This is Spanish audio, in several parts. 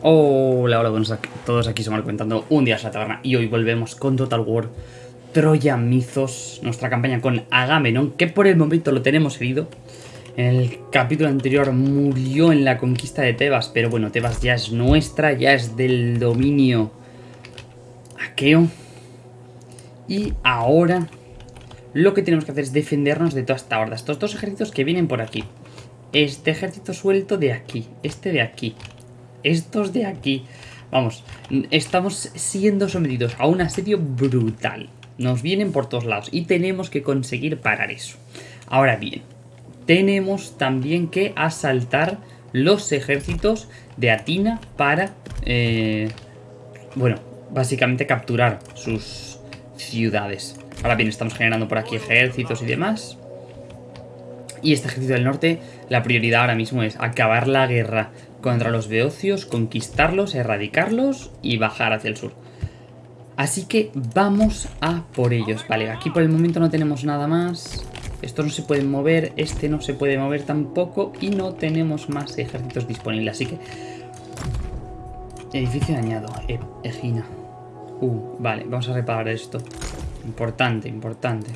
Hola, hola, buenos a todos, aquí somos comentando un día a la y hoy volvemos con Total War Troya Mythos, nuestra campaña con Agamenon, que por el momento lo tenemos herido. En el capítulo anterior murió en la conquista de Tebas, pero bueno, Tebas ya es nuestra, ya es del dominio aqueo. Y ahora lo que tenemos que hacer es defendernos de toda esta horda, estos dos ejércitos que vienen por aquí. Este ejército suelto de aquí, este de aquí, estos de aquí. Vamos, estamos siendo sometidos a un asedio brutal. Nos vienen por todos lados y tenemos que conseguir parar eso. Ahora bien, tenemos también que asaltar los ejércitos de Atina para, eh, bueno, básicamente capturar sus ciudades. Ahora bien, estamos generando por aquí ejércitos y demás. Y este ejército del norte, la prioridad ahora mismo es acabar la guerra contra los beocios, conquistarlos, erradicarlos y bajar hacia el sur. Así que vamos a por ellos. Vale, aquí por el momento no tenemos nada más. Estos no se pueden mover, este no se puede mover tampoco y no tenemos más ejércitos disponibles. Así que... Edificio dañado, e Egina. Uh, vale, vamos a reparar esto. Importante, importante.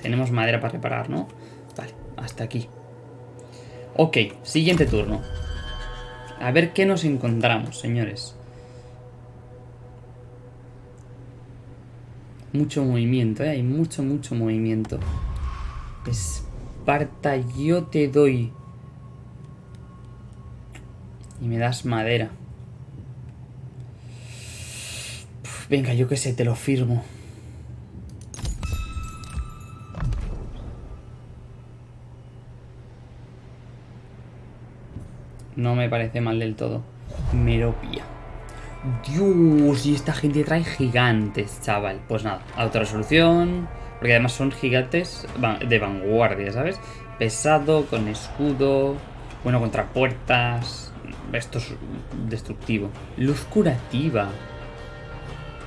Tenemos madera para reparar, ¿no? Vale, hasta aquí. Ok, siguiente turno. A ver qué nos encontramos, señores. Mucho movimiento, ¿eh? Hay mucho, mucho movimiento. Esparta, yo te doy. Y me das madera. venga, yo qué sé, te lo firmo. No me parece mal del todo. Meropia. Dios, y esta gente trae gigantes, chaval. Pues nada, resolución Porque además son gigantes de vanguardia, ¿sabes? Pesado, con escudo. Bueno, contra puertas. Esto es destructivo. Luz curativa.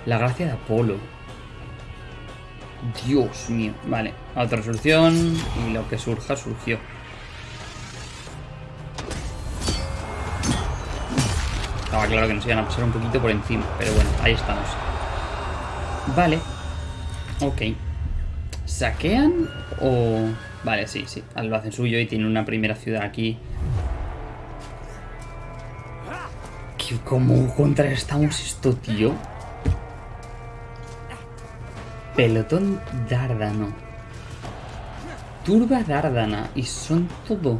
La gracia de Apolo. Dios mío. Vale, resolución Y lo que surja, surgió. Estaba claro que nos iban a pasar un poquito por encima, pero bueno, ahí estamos. Vale. Ok. ¿Saquean o...? Vale, sí, sí. Lo hacen suyo y tienen una primera ciudad aquí. ¿Cómo contrarrestamos esto, tío? Pelotón Dárdano. Turba Dárdana. Y son todo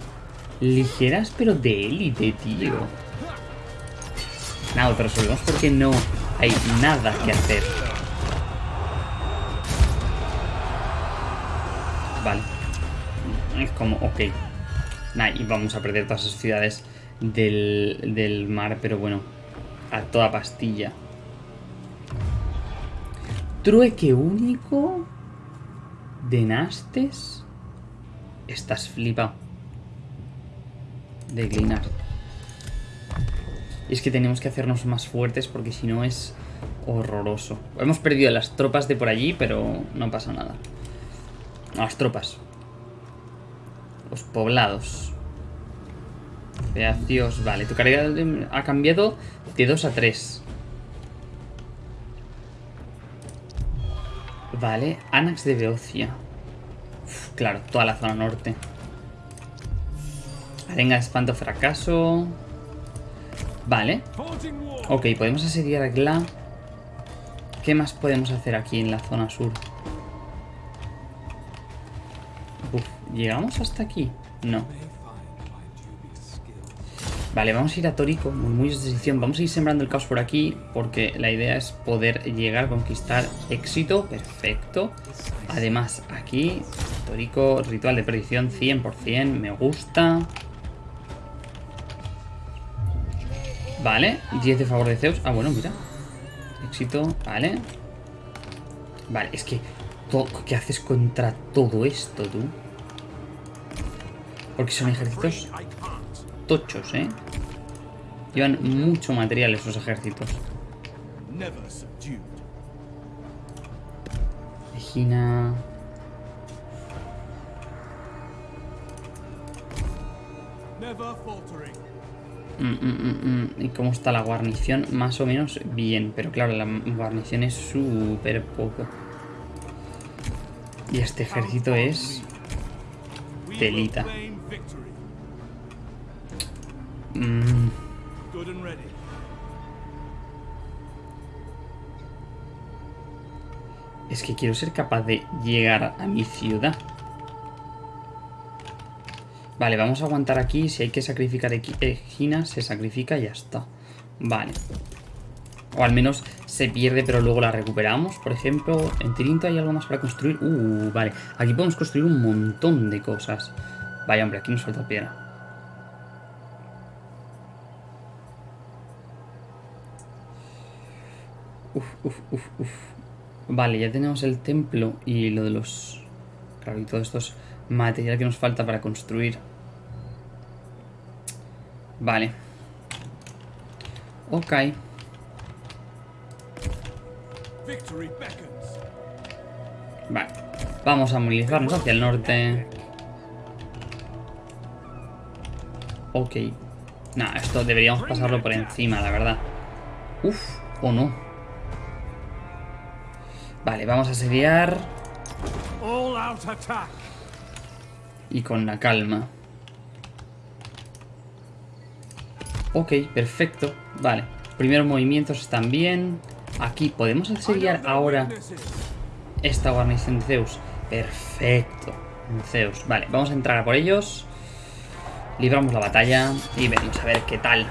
ligeras pero de élite, tío. Nada, pero resolvemos porque no hay nada que hacer. Vale. Es como, ok. Nah, y vamos a perder todas esas ciudades del, del mar, pero bueno, a toda pastilla. Trueque único de Nastes. Estás flipado. Declinar. Y es que tenemos que hacernos más fuertes porque si no es horroroso. Hemos perdido las tropas de por allí, pero no pasa nada. Las tropas. Los poblados. Feacios. Vale, tu carga ha cambiado de 2 a 3. Vale, Anax de Beocia. claro, toda la zona norte. Arenga de espanto fracaso. Vale. Ok, podemos asediar a Gla. ¿Qué más podemos hacer aquí en la zona sur? ¿llegamos hasta aquí? No. Vale, vamos a ir a Torico, muy de decisión. Vamos a ir sembrando el caos por aquí, porque la idea es poder llegar conquistar éxito. Perfecto. Además, aquí, Torico, ritual de predicción 100%, me gusta. Vale, 10 de favor de Zeus. Ah, bueno, mira. Éxito, vale. Vale, es que... ¿Qué haces contra todo esto, tú? Porque son ejércitos tochos, ¿eh? Llevan mucho material esos ejércitos. Egina... Mm, mm, mm, ¿Y cómo está la guarnición? Más o menos bien, pero claro, la guarnición es súper poco. Y este ejército es... Telita. Es que quiero ser capaz de llegar a mi ciudad. Vale, vamos a aguantar aquí. Si hay que sacrificar Egina, se sacrifica y ya está. Vale. O al menos se pierde, pero luego la recuperamos. Por ejemplo, en Tirinto hay algo más para construir. Uh, vale. Aquí podemos construir un montón de cosas. Vaya, hombre, aquí nos falta piedra. Uf, uf, uf, uf. Vale, ya tenemos el templo y lo de los... Claro, y todos estos material que nos falta para construir. Vale. Ok. Vale. Vamos a movilizarnos hacia el norte. Ok. Nah, esto deberíamos pasarlo por encima, la verdad. Uf, o no. Vale, vamos a asediar. Y con la calma. Ok, perfecto. Vale. Primeros movimientos están bien. Aquí, ¿podemos asediar ahora esta guarnición de Zeus? Perfecto. Zeus. Vale, vamos a entrar a por ellos. Libramos la batalla y venimos a ver qué tal.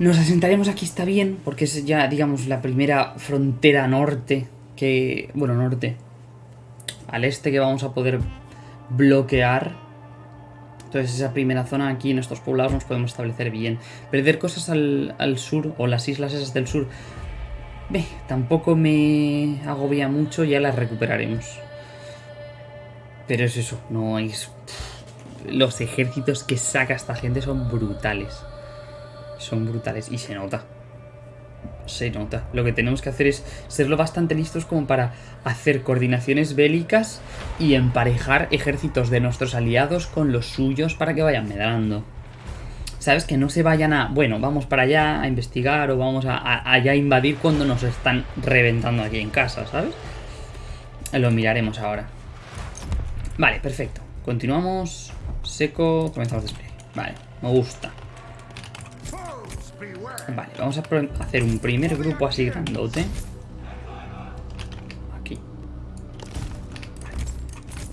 Nos asentaremos aquí, está bien, porque es ya, digamos, la primera frontera norte que... Bueno, norte. Al este que vamos a poder bloquear. Entonces esa primera zona aquí en estos poblados nos podemos establecer bien. Perder cosas al, sur o las islas esas del sur. Ve, tampoco me agobia mucho, ya las recuperaremos. Pero es eso, no es... Los ejércitos que saca esta gente son brutales. Son brutales y se nota se nota. Lo que tenemos que hacer es serlo bastante listos como para hacer coordinaciones bélicas y emparejar ejércitos de nuestros aliados con los suyos para que vayan medrando. ¿Sabes? Que no se vayan a... Bueno, vamos para allá a investigar o vamos a, allá a invadir cuando nos están reventando aquí en casa, ¿sabes? Lo miraremos ahora. Vale, perfecto. Continuamos. Seco. Comenzamos despliegue. Vale, me gusta. Vale, vamos a hacer un primer grupo así grandote. Aquí.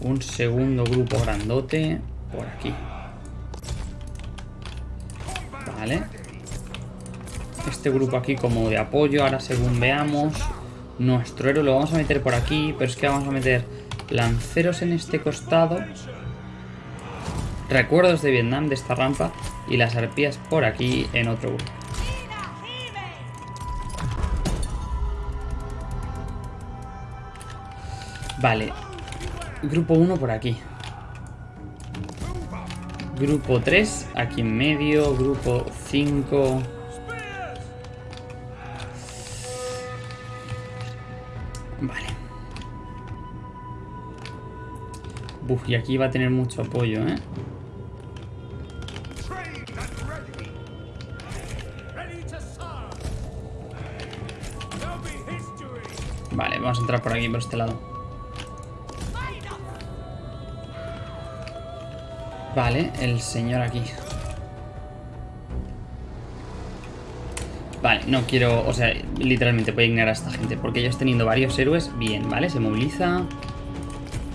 Un segundo grupo grandote por aquí. Vale. Este grupo aquí como de apoyo. Ahora según veamos, nuestro héroe lo vamos a meter por aquí. Pero es que vamos a meter lanceros en este costado. Recuerdos de Vietnam de esta rampa. Y las arpías por aquí en otro grupo. Vale. Grupo 1 por aquí. Grupo 3 aquí en medio. Grupo 5... Vale. Buf, y aquí va a tener mucho apoyo, ¿eh? Vamos a entrar por aquí, por este lado. Vale, el señor aquí. Vale, no quiero... O sea, literalmente voy a ignorar a esta gente. Porque ellos teniendo varios héroes, bien, ¿vale? Se moviliza.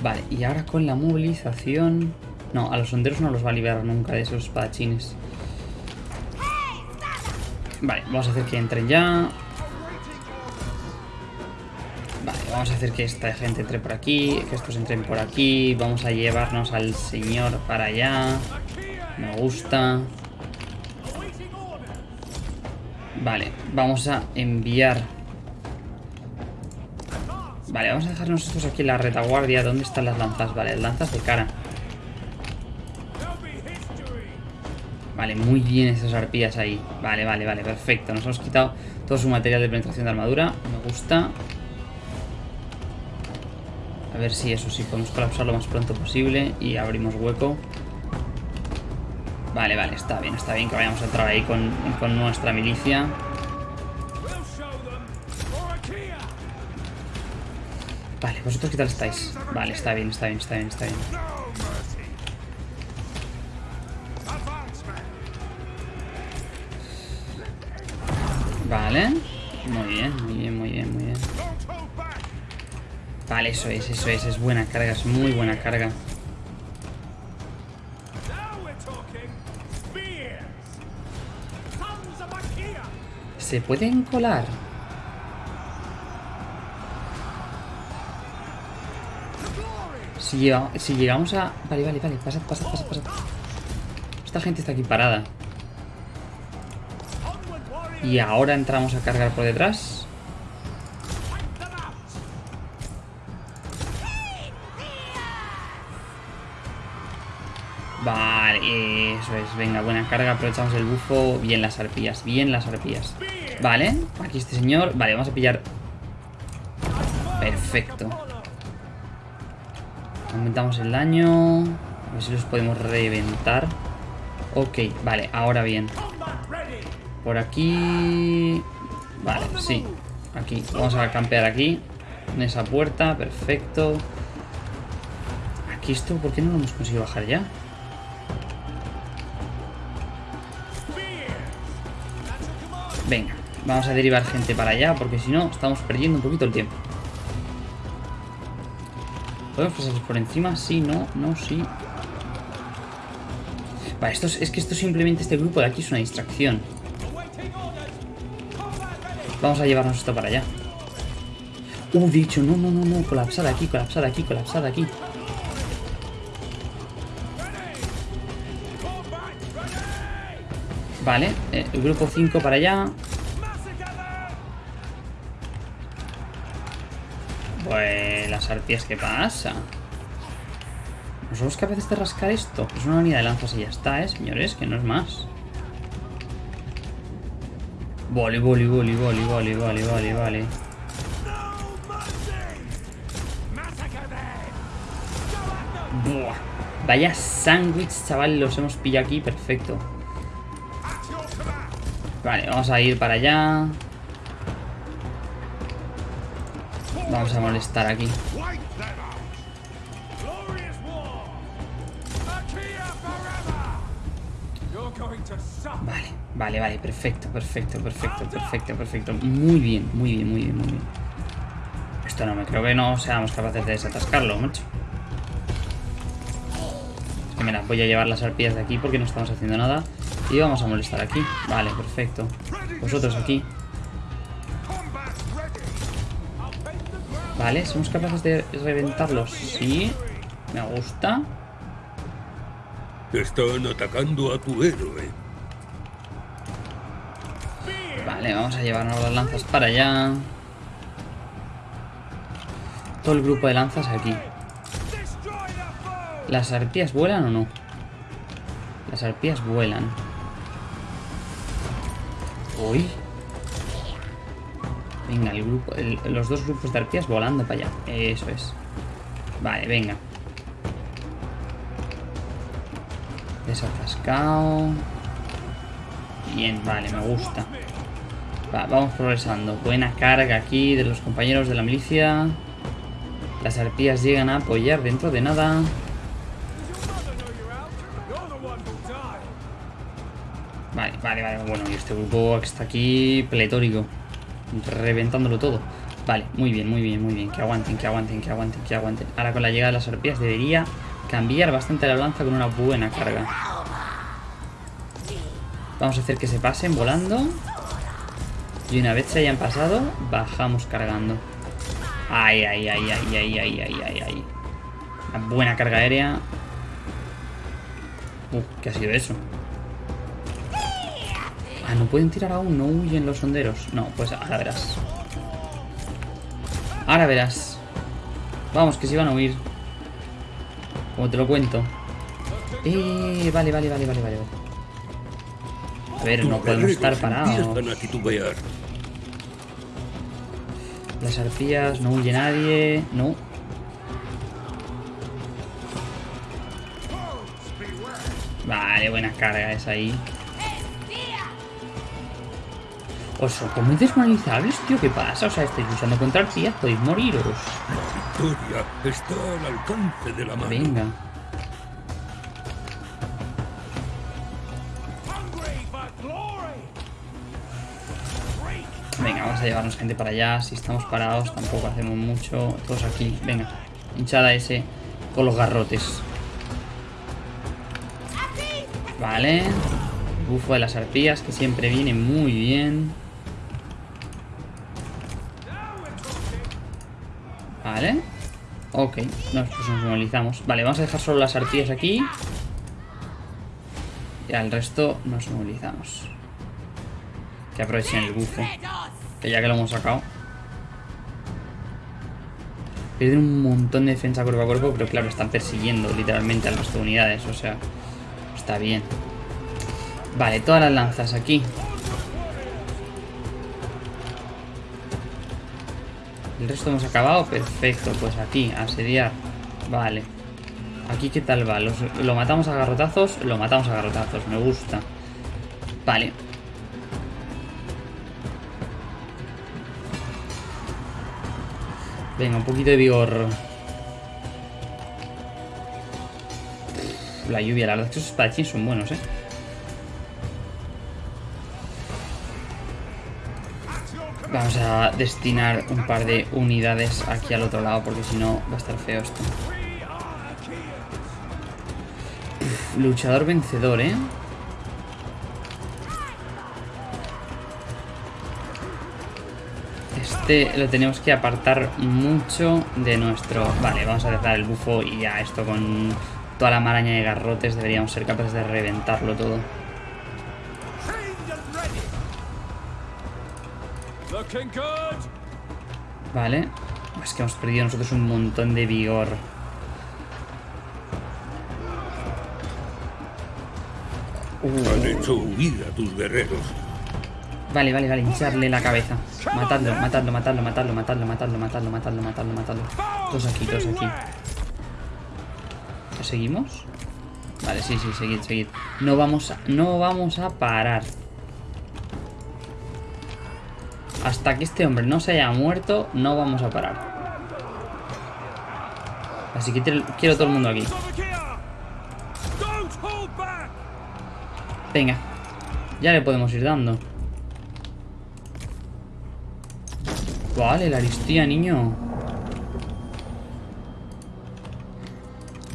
Vale, y ahora con la movilización... No, a los honderos no los va a liberar nunca de esos espadachines. Vale, vamos a hacer que entren ya. Vamos a hacer que esta gente entre por aquí, que estos entren por aquí. Vamos a llevarnos al señor para allá. Me gusta. Vale, vamos a enviar... Vale, vamos a dejarnos estos aquí en la retaguardia. ¿Dónde están las lanzas? Vale, lanzas de cara. Vale, muy bien esas arpías ahí. Vale, vale, vale, perfecto. Nos hemos quitado todo su material de penetración de armadura. Me gusta. A ver si eso sí podemos colapsar lo más pronto posible y abrimos hueco. Vale, vale, está bien, está bien que vayamos a entrar ahí con, con nuestra milicia. Vale, ¿vosotros qué tal estáis? Vale, está bien, está bien, está bien, está bien. Eso es, eso es, es buena carga, es muy buena carga. ¿Se pueden colar? Si, si llegamos a... Vale, vale, vale, pasad, pasad, pasad, pasad. Esta gente está aquí parada. Y ahora entramos a cargar por detrás. Eso es. Venga, buena carga. Aprovechamos el bufo. Bien las arpías. Bien las arpías. Vale, aquí este señor. Vale, vamos a pillar. Perfecto. Aumentamos el daño. A ver si los podemos reventar. Ok, vale, ahora bien. Por aquí... Vale, sí. Aquí. Vamos a campear aquí. En esa puerta. Perfecto. Aquí esto, ¿por qué no lo hemos conseguido bajar ya? Venga, vamos a derivar gente para allá porque si no estamos perdiendo un poquito el tiempo. ¿Podemos pasar por encima? Sí, no, no, sí. Vale, esto es, es que esto simplemente este grupo de aquí es una distracción. Vamos a llevarnos esto para allá. Uh, dicho, no, no, no, no, colapsada aquí, colapsada aquí, colapsada aquí. Vale, eh, el grupo 5 para allá. Pues las arpías, ¿qué pasa? ¿No capaces de rascar esto? Es una unidad de lanzas y ya está, ¿eh, señores? Que no es más. Vale, vale, vale, vale, vale, vale, vale, vale. Buah. Vaya sándwich, chaval, los hemos pillado aquí, perfecto. Vale, vamos a ir para allá. Vamos a molestar aquí. Vale, vale, vale, perfecto, perfecto, perfecto, perfecto, perfecto. Muy bien, muy bien, muy bien, muy bien. Esto no me creo que no seamos capaces de desatascarlo, macho. Que mira, voy a llevar las arpías de aquí porque no estamos haciendo nada. Y vamos a molestar aquí. Vale, perfecto. Vosotros aquí. Vale, ¿somos capaces de reventarlos? Sí. Me gusta. Están atacando a tu héroe. Vale, vamos a llevarnos las lanzas para allá. Todo el grupo de lanzas aquí. ¿Las arpías vuelan o no? Las arpías vuelan. Uy. Venga, el grupo, los dos grupos de arpías volando para allá. Eso es. Vale, venga. Desatascado. Bien, vale, me gusta. vamos progresando. Buena carga aquí de los compañeros de la milicia. Las arpías llegan a apoyar dentro de nada. Vale, vale, vale. Bueno, y este grupo que está aquí pletórico. Reventándolo todo. Vale, muy bien, muy bien, muy bien. Que aguanten, que aguanten, que aguanten, que aguanten. Ahora con la llegada de las arpías debería cambiar bastante la lanza con una buena carga. Vamos a hacer que se pasen volando. Y una vez se hayan pasado, bajamos cargando. Ay, ay, ay, ay, ay, ay, ay, ay, ay. Una buena carga aérea. Uh, ¿qué ha sido eso? Ah, no pueden tirar aún, no huyen los sonderos. No, pues ahora verás. Ahora verás. Vamos, que se van a huir. Como te lo cuento. Eh, vale, vale, vale, vale, vale. A ver, no podemos estar parados. Las arpías, no huye nadie. No. Vale, buena carga esa ahí. Oso, ¿cómo es desmonalizables, tío? ¿Qué pasa? O sea, estáis luchando contra arpías, podéis moriros. La victoria está al alcance de la mano. Venga. Venga, vamos a llevarnos gente para allá. Si estamos parados, tampoco hacemos mucho. Todos aquí. Venga. Hinchada ese con los garrotes. Vale. Bufo de las arpías, que siempre viene muy bien. Vale. Ok, nos, pues nos movilizamos. Vale, vamos a dejar solo las arpías aquí. Y al resto nos movilizamos. Que aprovechen el bufo. Que ya que lo hemos sacado. Pierden un montón de defensa cuerpo a cuerpo, pero claro, están persiguiendo literalmente a las unidades. O sea, está bien. Vale, todas las lanzas aquí. El resto hemos acabado. Perfecto, pues aquí, asediar. Vale. Aquí, ¿qué tal va? Lo matamos a garrotazos. Lo matamos a garrotazos, me gusta. Vale. Venga, un poquito de vigor. La lluvia, la verdad es que esos espadachines son buenos, ¿eh? Vamos a destinar un par de unidades aquí al otro lado porque si no va a estar feo esto. Luchador vencedor, ¿eh? Este lo tenemos que apartar mucho de nuestro... Vale, vamos a dejar el bufo y ya esto con toda la maraña de garrotes deberíamos ser capaces de reventarlo todo. Vale. Es que hemos perdido nosotros un montón de vigor. Han hecho huir a tus guerreros. Vale, vale, vale, hincharle la cabeza. Matadlo, matadlo, matadlo, matadlo, matadlo, matadlo, matadlo, matadlo, matadlo, matadlo. Todos aquí, todos aquí. ¿Lo seguimos? Vale, sí, sí, seguid, seguid. No vamos a, no vamos a parar. Hasta que este hombre no se haya muerto, no vamos a parar. Así que quiero todo el mundo aquí. Venga. Ya le podemos ir dando. Vale, la aristía, niño.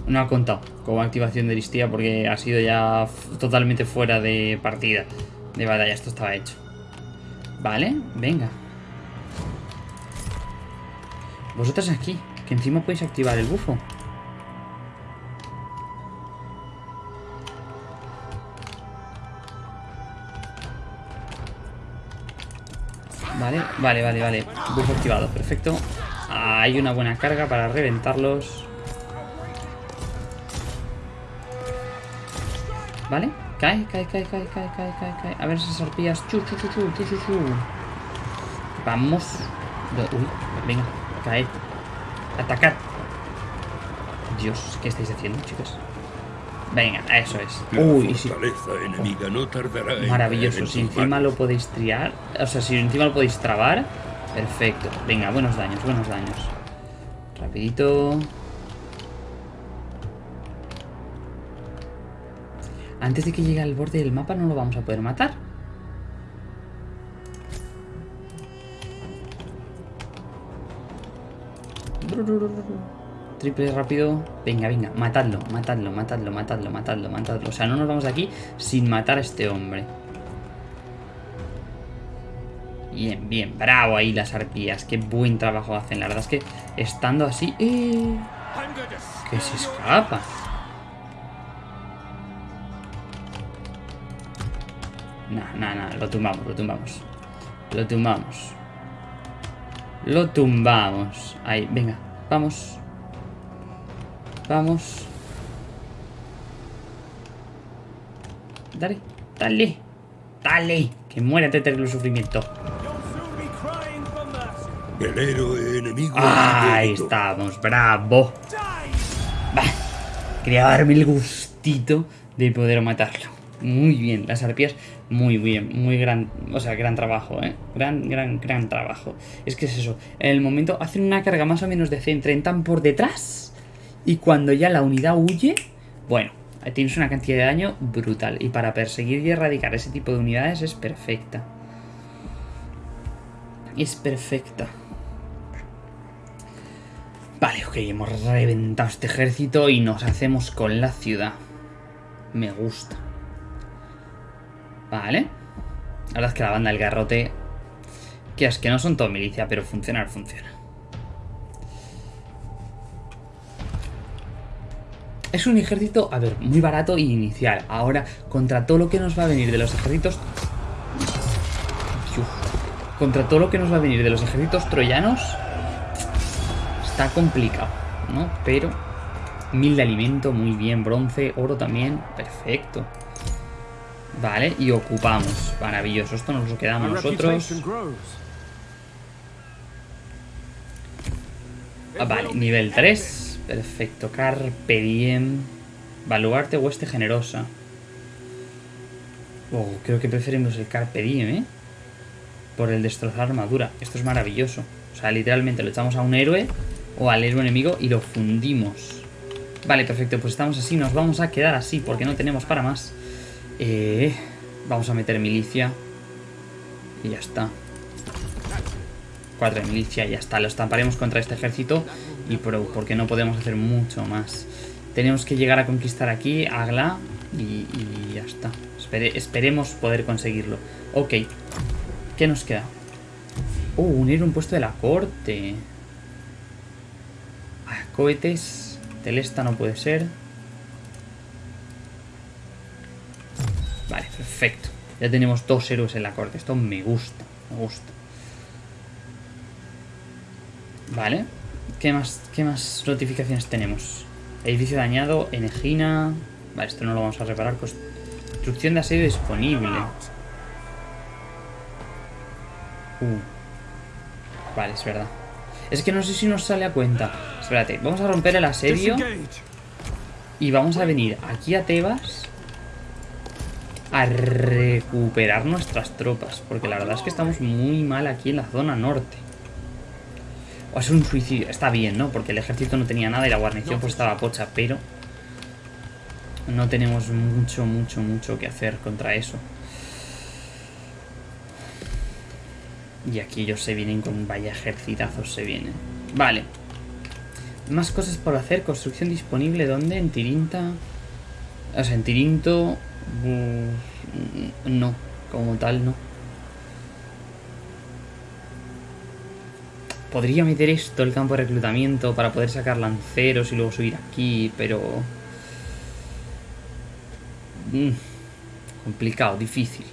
No ha contado como activación de aristía porque ha sido ya totalmente fuera de partida. De batalla, esto estaba hecho. Vale, venga. Vosotras aquí, que encima podéis activar el bufo. Vale, vale, vale, vale. Bufo activado, perfecto. Hay una buena carga para reventarlos. Vale, cae, cae, cae, cae, cae, cae, cae, cae. A ver esas arpías. Chu, chu, chu, chu, chu, chu, chu. Vamos. Uy, venga, cae. Atacar. Dios, ¿qué estáis haciendo, chicos? Venga, eso es. La Uy, enemiga no tardará en Maravilloso, en si encima lo podéis triar, o sea, si encima lo podéis trabar, perfecto. Venga, buenos daños, buenos daños. Rapidito. Antes de que llegue al borde del mapa no lo vamos a poder matar. Triple rápido. Venga, venga, matadlo, matadlo, matadlo, matadlo, matadlo, matadlo. O sea, no nos vamos de aquí sin matar a este hombre. Bien, bien, bravo ahí las arpías. Qué buen trabajo hacen. La verdad es que estando así... ¡eh! Que se escapa. Nah, nah, nah, lo tumbamos, lo tumbamos. Lo tumbamos. Lo tumbamos. Ahí, venga, vamos. Vamos. Dale, dale. Dale. Que muera este terrible sufrimiento. El héroe enemigo. Ahí estamos, bravo. Bah, quería darme el gustito de poder matarlo. Muy bien, las arpías, muy bien, muy gran, o sea, gran trabajo, ¿eh? Gran, gran, gran trabajo. Es que es eso, en el momento hacen una carga más o menos decente, entran por detrás y cuando ya la unidad huye, bueno, tienes una cantidad de daño brutal. Y para perseguir y erradicar ese tipo de unidades es perfecta. Es perfecta. Vale, ok, hemos reventado este ejército y nos hacemos con la ciudad. Me gusta. Vale. La verdad es que la banda del garrote... Que es que no son todo milicia, pero funcionar funciona. Es un ejército, a ver, muy barato y inicial. Ahora, contra todo lo que nos va a venir de los ejércitos... Contra todo lo que nos va a venir de los ejércitos troyanos... Está complicado, ¿no? Pero... Mil de alimento, muy bien. Bronce, oro también, perfecto. Vale, y ocupamos. Maravilloso, esto nos lo quedamos nosotros. Ah, vale, nivel 3. Perfecto, Carpe Diem. Baluarte Hueste Generosa. Oh, creo que preferimos el Carpe Diem, ¿eh? Por el destrozar armadura. Esto es maravilloso. O sea, literalmente lo echamos a un héroe o al héroe enemigo y lo fundimos. Vale, perfecto, pues estamos así. Nos vamos a quedar así porque no tenemos para más. Eh, vamos a meter milicia. Y ya está. Cuatro de milicia, y ya está. Lo estamparemos contra este ejército. Y pro, porque no podemos hacer mucho más. Tenemos que llegar a conquistar aquí, Agla. Y, y ya está. esperemos poder conseguirlo. Ok. ¿Qué nos queda? Oh, unir un puesto de la corte. Ah, cohetes. Telesta no puede ser. Perfecto. Ya tenemos dos héroes en la corte. Esto me gusta, me gusta. Vale. ¿Qué más, qué más notificaciones tenemos? Edificio dañado, Enegina... Vale, esto no lo vamos a reparar. Construcción de asedio disponible. Uh. Vale, es verdad. Es que no sé si nos sale a cuenta. Espérate, vamos a romper el asedio. Y vamos a venir aquí a Tebas a recuperar nuestras tropas. Porque la verdad es que estamos muy mal aquí en la zona norte. O es un suicidio. Está bien, ¿no? Porque el ejército no tenía nada y la guarnición pues estaba pocha. Pero no tenemos mucho, mucho, mucho que hacer contra eso. Y aquí ellos se vienen con vaya ejercitazos se vienen. Vale. Más cosas por hacer. Construcción disponible. ¿Dónde? En Tirinta. O sea, en Tirinto no, como tal no. Podría meter esto, el campo de reclutamiento, para poder sacar lanceros y luego subir aquí, pero... Mm, complicado, difícil.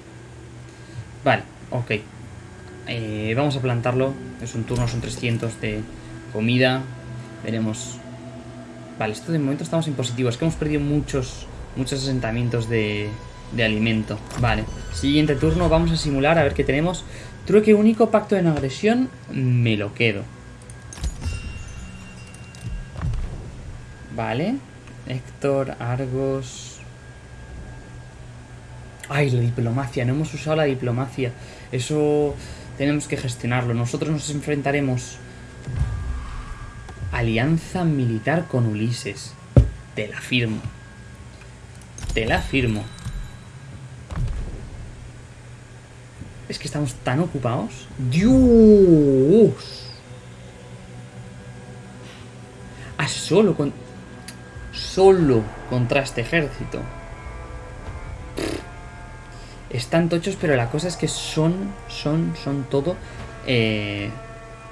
Vale, ok. Eh, vamos a plantarlo. Es un turno, son 300 de comida. Veremos. Vale, esto de momento estamos en positivo. Es que hemos perdido muchos muchos asentamientos de, de alimento. Vale, siguiente turno, vamos a simular a ver qué tenemos. Trueque único, pacto de agresión, me lo quedo. Vale, Héctor, Argos... Ay, la diplomacia, no hemos usado la diplomacia. Eso tenemos que gestionarlo. Nosotros nos enfrentaremos... Alianza militar con Ulises. Te la firmo. Te la firmo. Es que estamos tan ocupados. ¡Dios! A solo con... Solo contra este ejército. Están tochos, pero la cosa es que son, son, son todo eh,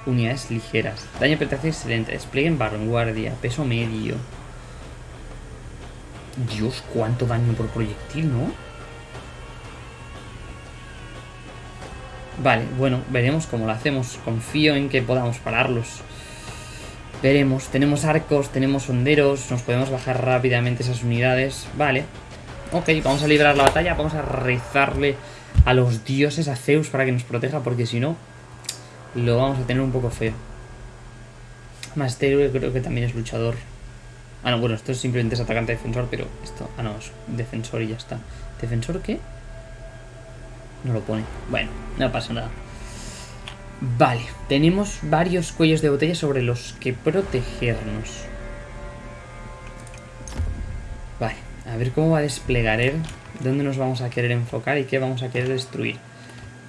unidades ligeras. Daño penetración excelente. Despliegue en vanguardia. Peso medio. Dios, cuánto daño por proyectil, ¿no? Vale, bueno, veremos cómo lo hacemos. Confío en que podamos pararlos. Veremos. Tenemos arcos, tenemos honderos. Nos podemos bajar rápidamente esas unidades. Vale. Ok, vamos a librar la batalla. Vamos a rezarle a los dioses, a Zeus, para que nos proteja. Porque si no, lo vamos a tener un poco feo. Este creo que también es luchador. Ah, no, bueno, esto es simplemente es atacante defensor, pero esto... Ah, no, es defensor y ya está. ¿Defensor qué? No lo pone. Bueno, no pasa nada. Vale, tenemos varios cuellos de botella sobre los que protegernos. Vale, a ver cómo va a desplegar él, dónde nos vamos a querer enfocar y qué vamos a querer destruir.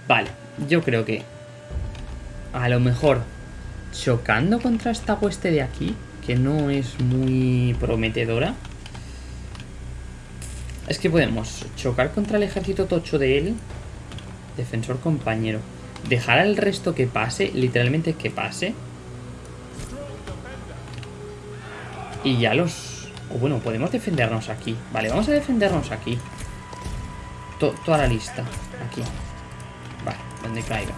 Vale, yo creo que a lo mejor chocando contra esta hueste de aquí, que no es muy prometedora. Es que podemos chocar contra el ejército tocho de él, defensor compañero, dejar al resto que pase, literalmente que pase. Y ya los... O bueno, podemos defendernos aquí. Vale, vamos a defendernos aquí. To- toda la lista. Aquí. Vale, donde caiga.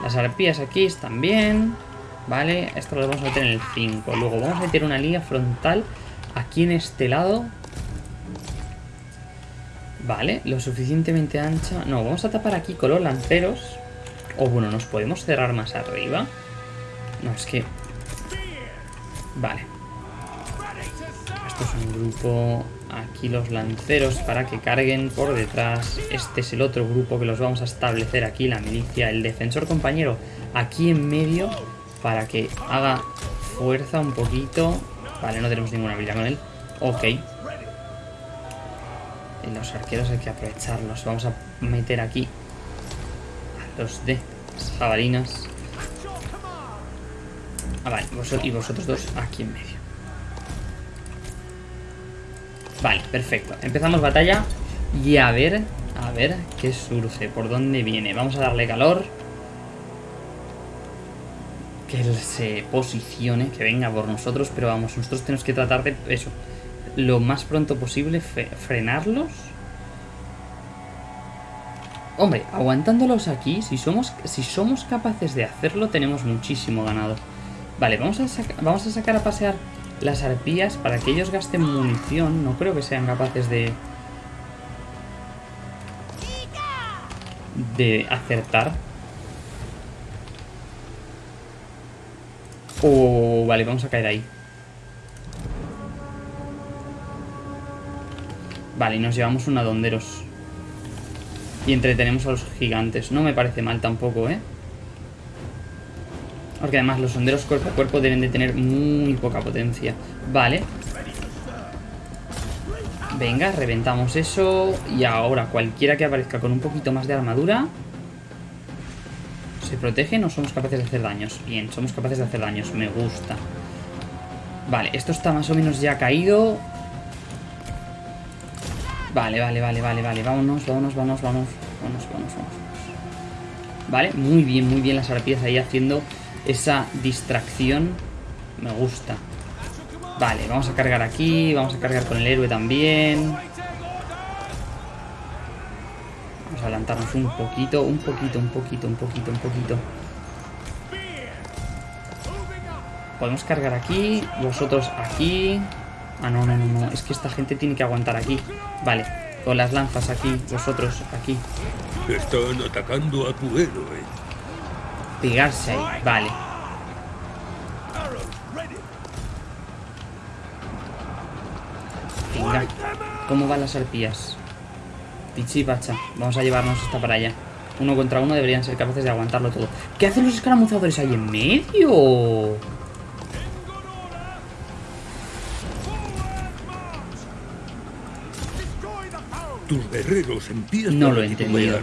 Las arpías aquí están bien. Vale, esto lo vamos a meter en el 5. Luego vamos a meter una línea frontal aquí en este lado. Vale, lo suficientemente ancha. No, vamos a tapar aquí con los lanceros. O bueno, nos podemos cerrar más arriba. No, es que... Vale. Esto es un grupo... Aquí los lanceros para que carguen por detrás. Este es el otro grupo que los vamos a establecer aquí. La milicia, el defensor compañero aquí en medio para que haga fuerza un poquito. Vale, no tenemos ninguna habilidad con él. Ok. Y los arqueros hay que aprovecharlos. Vamos a meter aquí a los de jabalinas. Ah, vale, y vosotros dos aquí en medio. Vale, perfecto. Empezamos batalla y a ver, a ver qué surge, por dónde viene. Vamos a darle calor. Que él se posicione, que venga por nosotros, pero vamos, nosotros tenemos que tratar de eso, lo más pronto posible, frenarlos. Hombre, aguantándolos aquí, si somos, si somos capaces de hacerlo, tenemos muchísimo ganado. Vale, vamos a, vamos a sacar a pasear las arpías para que ellos gasten munición. No creo que sean capaces de... De acertar. Oh, vale, vamos a caer ahí. Vale, y nos llevamos una donderos. Y entretenemos a los gigantes. No me parece mal tampoco, ¿eh? Porque además los sonderos cuerpo a cuerpo deben de tener muy poca potencia. Vale. Venga, reventamos eso. Y ahora cualquiera que aparezca con un poquito más de armadura... ¿Se protege? No somos capaces de hacer daños. Bien, somos capaces de hacer daños. Me gusta. Vale, esto está más o menos ya caído. Vale, vale, vale, vale, vale. Vámonos, vámonos, vámonos, vámonos. Vámonos, vámonos, vámonos. Vale, muy bien, muy bien las arpías ahí haciendo esa distracción. Me gusta. Vale, vamos a cargar aquí. Vamos a cargar con el héroe también. Vamos a adelantarnos un poquito, un poquito, un poquito, un poquito, un poquito. Podemos cargar aquí, vosotros aquí. Ah, no, no, no, no. Es que esta gente tiene que aguantar aquí. Vale, con las lanzas aquí, vosotros aquí. Están atacando a tu héroe. Pegarse ahí, vale. Venga, ¿cómo van las arpías? Pichi pacha, vamos a llevarnos esta para allá. Uno contra uno deberían ser capaces de aguantarlo todo. ¿Qué hacen los escaramuzadores ahí en medio? Tus guerreros empiezan No lo he entendido.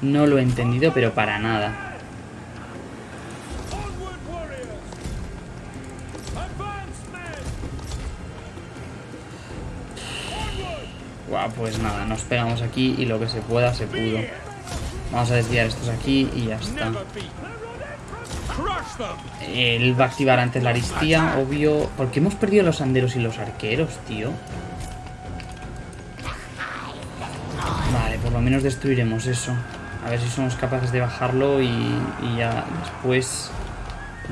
No lo he entendido, pero para nada. Guau, pues nada, nos pegamos aquí y lo que se pueda se pudo. Vamos a desviar estos aquí y ya está. Él va a activar antes la aristía, obvio. ¿Por qué hemos perdido los anderos y los arqueros, tío? Vale, por lo menos destruiremos eso. A ver si somos capaces de bajarlo y ya después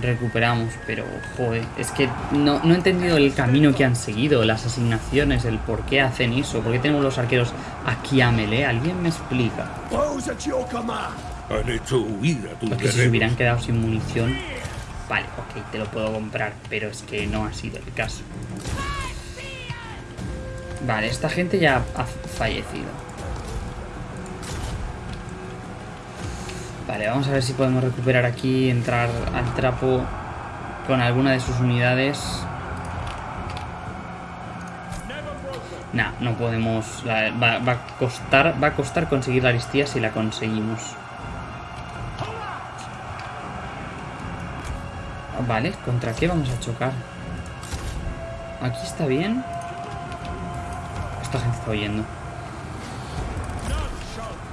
recuperamos. Pero, joder, es que no, no he entendido el camino que han seguido, las asignaciones, el por qué hacen eso. ¿Por qué tenemos los arqueros aquí a melee? ¿Alguien me explica? Han hecho huir a tus Porque si se hubieran quedado sin munición. Vale, ok, te lo puedo comprar, pero es que no ha sido el caso. Vale, esta gente ya ha fallecido. Vale, vamos a ver si podemos recuperar aquí, entrar al trapo con alguna de sus unidades. Nah, no podemos. va, a costar. Va a costar conseguir la aristía si la conseguimos. Vale, ¿contra qué vamos a chocar? Aquí está bien. Esta gente está oyendo.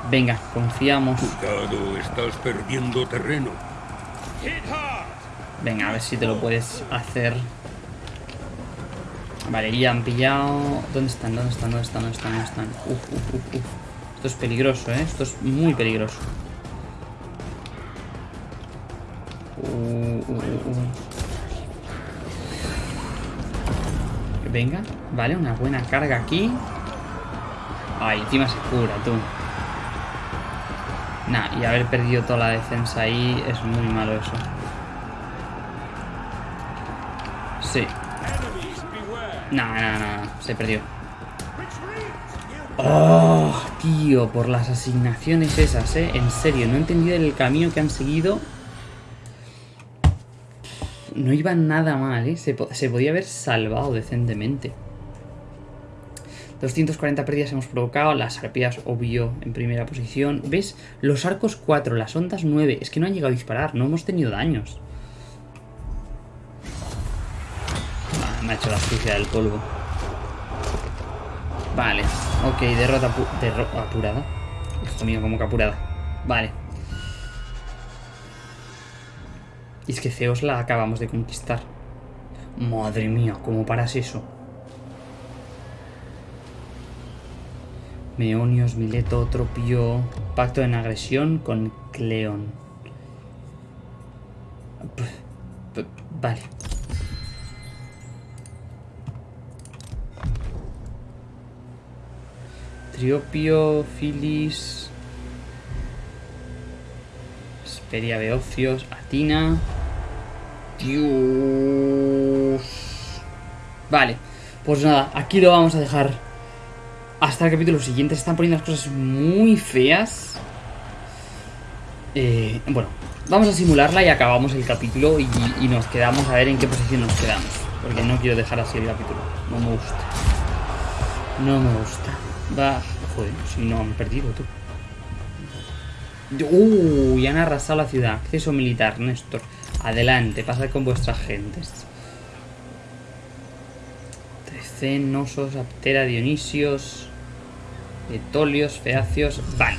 Venga, confiamos. Cuidado, estás perdiendo terreno. Venga, a ver si te lo puedes hacer. Vale, ya han pillado. ¿Dónde están? ¿Dónde están? ¿Dónde están? ¿Dónde están? ¿Dónde están? Uf, uf, uf, uf. Esto es peligroso, ¿eh? Esto es muy peligroso. Uh, uh, uh, uh. Venga, vale, una buena carga aquí. Ay, encima se cura, tú. Nah, y haber perdido toda la defensa ahí es muy malo eso. Sí. Nah, nah, nah, se perdió. Oh, tío, por las asignaciones esas, eh. En serio, no he entendido el camino que han seguido. No iba nada mal, eh. Se podía haber salvado decentemente. 240 pérdidas hemos provocado, las arpías obvio en primera posición. ¿Ves? Los arcos 4, las ondas 9. Es que no han llegado a disparar, no hemos tenido daños. Me ha hecho la sucia del polvo. Vale, ok, derrota apu- derro- apurada. Hijo mío, como que apurada. Vale. Y es que Zeus la acabamos de conquistar. Madre mía, ¿cómo paras eso? Meonios, Mileto, Tropio. Pacto en agresión con Cleón. Vale. Triopio, Filis. Esperia Beocios, Atina. Dios. Vale, pues nada, aquí lo vamos a dejar. Hasta el capítulo siguiente. Se están poniendo las cosas muy feas. Eh, bueno, vamos a simularla y acabamos el capítulo y, y nos quedamos a ver en qué posición nos quedamos. Porque no quiero dejar así el capítulo. No me gusta. No me gusta. Va. Joder, si no han perdido tú. Uh, y han arrasado la ciudad. Acceso militar, Néstor. Adelante, pasad con vuestras gentes. Trecen, Nosos, Aptera, Dionisios, Etolios, Feacios. Vale.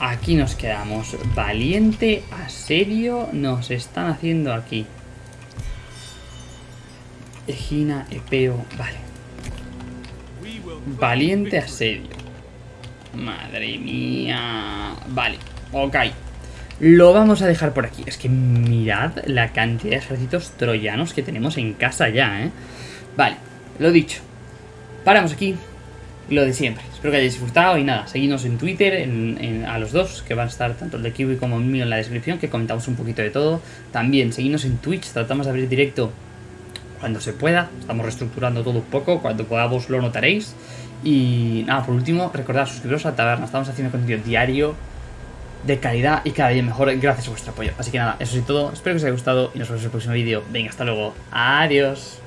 Aquí nos quedamos. Valiente asedio nos están haciendo aquí. Egina, Epeo. Vale. Valiente asedio. Madre mía. Vale, ok. Lo vamos a dejar por aquí. Es que mirad la cantidad de ejércitos troyanos que tenemos en casa ya, ¿eh? Vale, lo dicho. Paramos aquí. Lo de siempre. Espero que hayáis disfrutado y nada, seguidnos en Twitter, a los dos, que van a estar tanto el de Kiwi como el mío en la descripción, que comentamos un poquito de todo. También seguidnos en Twitch, tratamos de abrir directo cuando se pueda. Estamos reestructurando todo un poco. Cuando podamos lo notaréis. Y nada, por último, recordad suscribiros a taberna. Estamos haciendo contenido diario de calidad y cada día mejor gracias a vuestro apoyo. Así que nada, eso es todo. Espero que os haya gustado y nos vemos en el próximo vídeo. Venga, hasta luego. Adiós.